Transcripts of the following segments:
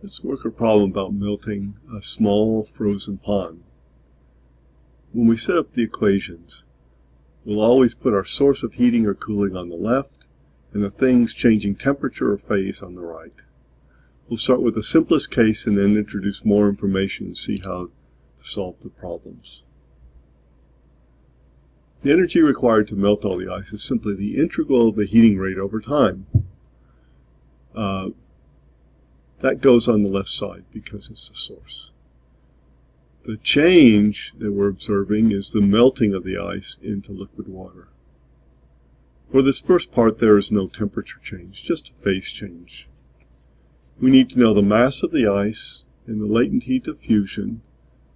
Let's work a problem about melting a small frozen pond. When we set up the equations, we'll always put our source of heating or cooling on the left and the things changing temperature or phase on the right. We'll start with the simplest case and then introduce more information and see how to solve the problems. The energy required to melt all the ice is simply the integral of the heating rate over time. Uh, that goes on the left side because it's the source. The change that we're observing is the melting of the ice into liquid water. For this first part, there is no temperature change, just a phase change. We need to know the mass of the ice and the latent heat of fusion,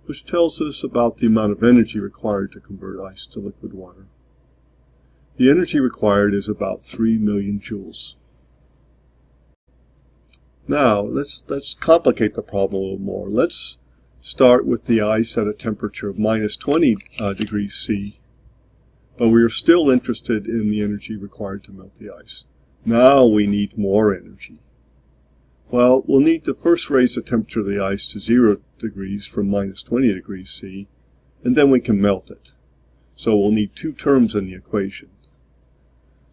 which tells us about the amount of energy required to convert ice to liquid water. The energy required is about 3 million joules. Now, let's, let's complicate the problem a little more. Let's start with the ice at a temperature of minus 20 uh, degrees C, but we are still interested in the energy required to melt the ice. Now we need more energy. Well, we'll need to first raise the temperature of the ice to 0 degrees from minus 20 degrees C, and then we can melt it. So we'll need two terms in the equation.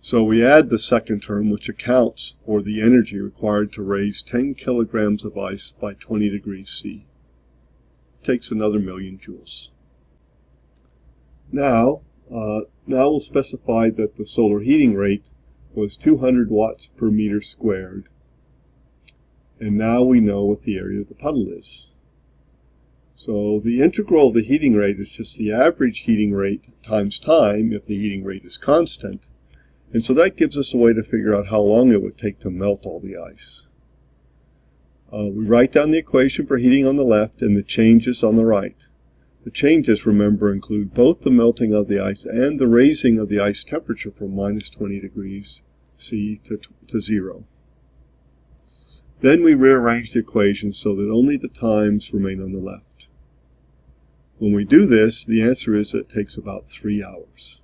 So we add the second term, which accounts for the energy required to raise 10 kilograms of ice by 20 degrees C. It takes another million joules. Now, uh, now we'll specify that the solar heating rate was 200 watts per meter squared. And now we know what the area of the puddle is. So the integral of the heating rate is just the average heating rate times time if the heating rate is constant. And so that gives us a way to figure out how long it would take to melt all the ice. Uh, we write down the equation for heating on the left and the changes on the right. The changes, remember, include both the melting of the ice and the raising of the ice temperature from minus 20 degrees C to, to zero. Then we rearrange the equation so that only the times remain on the left. When we do this, the answer is that it takes about three hours.